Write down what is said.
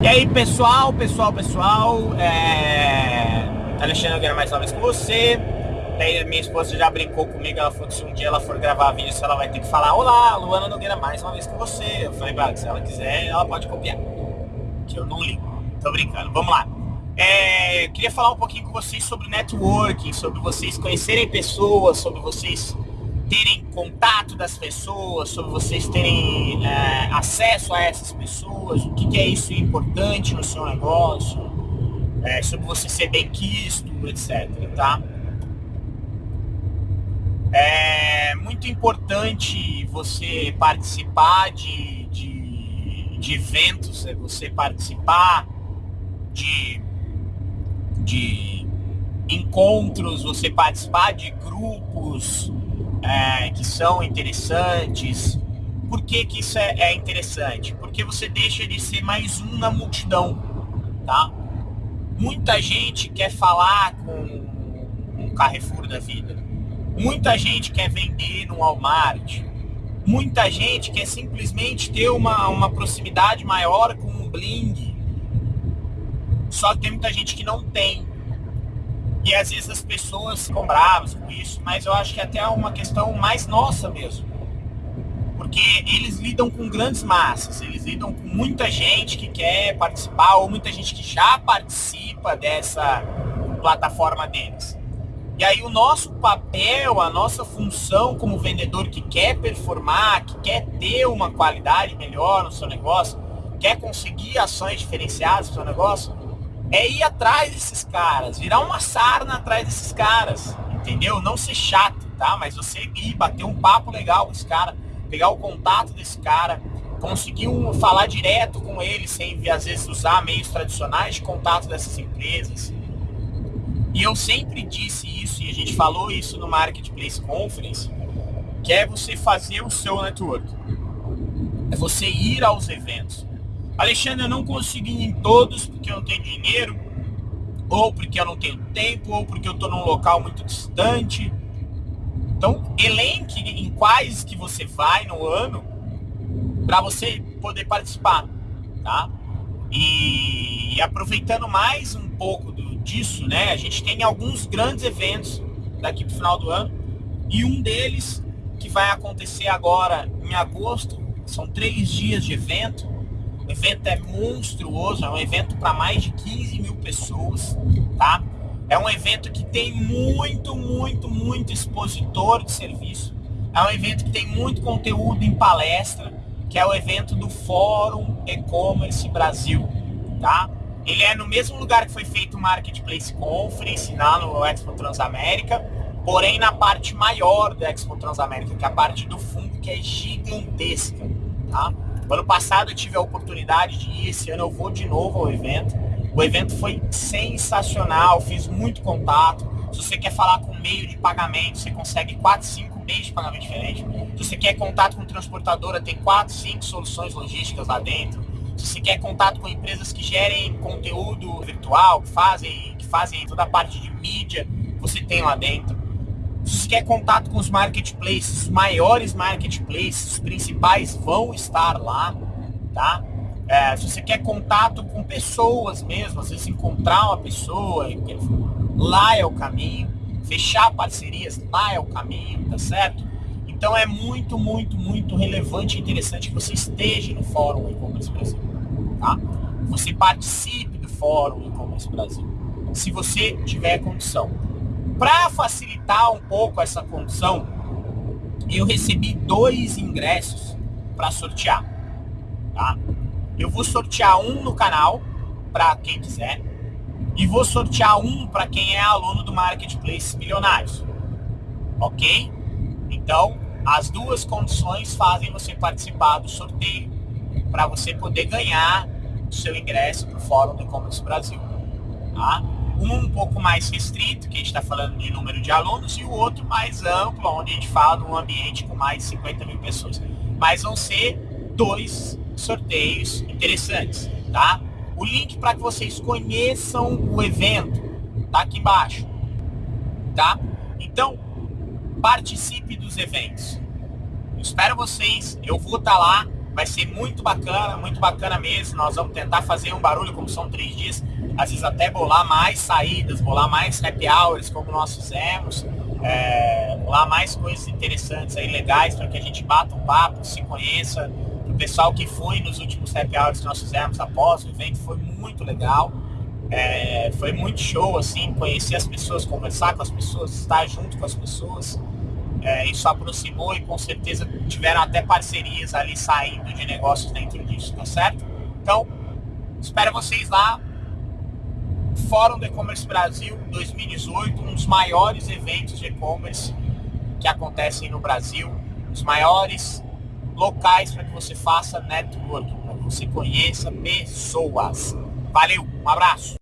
E aí, pessoal, pessoal, pessoal, é... Alexandre Nogueira mais uma vez com você. Daí minha esposa já brincou comigo, ela falou que se um dia ela for gravar vídeo, ela vai ter que falar Olá, Luana Nogueira mais uma vez com você. Eu falei, se ela quiser, ela pode copiar. Que eu não ligo. Tô brincando, vamos lá. É... queria falar um pouquinho com vocês sobre networking, sobre vocês conhecerem pessoas, sobre vocês terem contato das pessoas, sobre vocês terem é, acesso a essas pessoas, o que, que, é isso importante no seu negócio, é, sobre você ser bem quisto, etc. Tá? É muito importante você participar de, de, de eventos, é você participar de, de encontros, você participar de grupos, é, que são interessantes. Por que, que isso é, é, interessante? Porque você deixa de ser mais um na multidão, tá? Muita gente quer falar com um Carrefour da vida. Muita gente quer vender no Walmart. Muita gente quer simplesmente ter uma, uma proximidade maior com um bling. Só que tem muita gente que não tem. E às vezes as pessoas ficam bravas com isso, mas eu acho que é até uma questão mais nossa mesmo. Porque eles lidam com grandes massas, eles lidam com muita gente que quer participar, ou muita gente que já participa dessa plataforma deles. E aí o nosso papel, a nossa função como vendedor que quer performar, que quer ter uma qualidade melhor no seu negócio, quer conseguir ações diferenciadas no seu negócio, é ir atrás desses caras, virar uma sarna atrás desses caras, entendeu? Não ser chato, tá? Mas você ir, bater um papo legal com esse cara, pegar o contato desse cara, conseguir um, falar direto com ele, sem às vezes usar meios tradicionais de contato dessas empresas. E eu sempre disse isso, e a gente falou isso no Marketplace Conference, que é você fazer o seu network. É você ir aos eventos. Alexandre, eu não consigo ir em todos porque eu não tenho dinheiro, ou porque eu não tenho tempo, ou porque eu estou num local muito distante. Então, elenque em quais que você vai no ano para você poder participar, tá? E, e, aproveitando mais um pouco do, disso, né? A gente tem alguns grandes eventos daqui para o final do ano e um deles que vai acontecer agora em agosto, são três dias de evento, o evento é monstruoso, é um evento para mais de 15 mil pessoas, tá? É um evento que tem muito, muito, muito expositor de serviço. É um evento que tem muito conteúdo em palestra, que é o evento do Fórum E-Commerce Brasil, tá? Ele é no mesmo lugar que foi feito o Marketplace Conference, lá no Expo Transamérica, porém na parte maior do Expo Transamérica, que é a parte do fundo, que é gigantesca, tá? Ano passado eu tive a oportunidade de ir, esse ano eu vou de novo ao evento. O evento foi sensacional, fiz muito contato. Se você quer falar com meio de pagamento, você consegue 4, 5 meios de pagamento diferentes. Se você quer contato com transportadora, tem 4, 5 soluções logísticas lá dentro. Se você quer contato com empresas que gerem conteúdo virtual, que fazem, que fazem toda a parte de mídia, você tem lá dentro. Se quer contato com os marketplaces, os maiores marketplaces, os principais vão estar lá, tá? É, se você quer contato com pessoas mesmo, às vezes encontrar uma pessoa, lá é o caminho. Fechar parcerias, lá é o caminho, tá certo? Então é muito, muito, muito relevante e interessante que você esteja no Fórum E-Commerce Brasil, tá? Você participe do Fórum E-Commerce Brasil, se você tiver condição. Para facilitar um pouco essa condição, eu recebi dois ingressos para sortear. Tá? Eu vou sortear um no canal para quem quiser e vou sortear um para quem é aluno do Marketplace Milionários. Ok? Então, as duas condições fazem você participar do sorteio para você poder ganhar o seu ingresso para o Fórum do E-Commerce Brasil. Tá? Um pouco mais restrito, que a gente está falando de número de alunos, e o outro mais amplo, onde a gente fala de um ambiente com mais de 50 mil pessoas. Mas vão ser dois sorteios interessantes, tá? O link para que vocês conheçam o evento tá aqui embaixo, tá? Então, participe dos eventos. Espero vocês, eu vou estar tá lá, Vai ser muito bacana, muito bacana mesmo. Nós vamos tentar fazer um barulho, como são três dias, às vezes até bolar mais saídas, bolar mais happy hours, como nós fizemos, é, bolar mais coisas interessantes aí, legais, para que a gente bata um papo, se conheça. O pessoal que foi nos últimos happy hours que nós fizemos após o evento foi muito legal. É, foi muito show, assim, conhecer as pessoas, conversar com as pessoas, estar junto com as pessoas. É, isso aproximou e com certeza tiveram até parcerias ali saindo de negócios dentro disso, tá certo? Então, espero vocês lá. Fórum do E-Commerce Brasil 2018, um dos maiores eventos de e-commerce que acontecem no Brasil, os maiores locais para que você faça network, para que você conheça pessoas. Valeu, um abraço.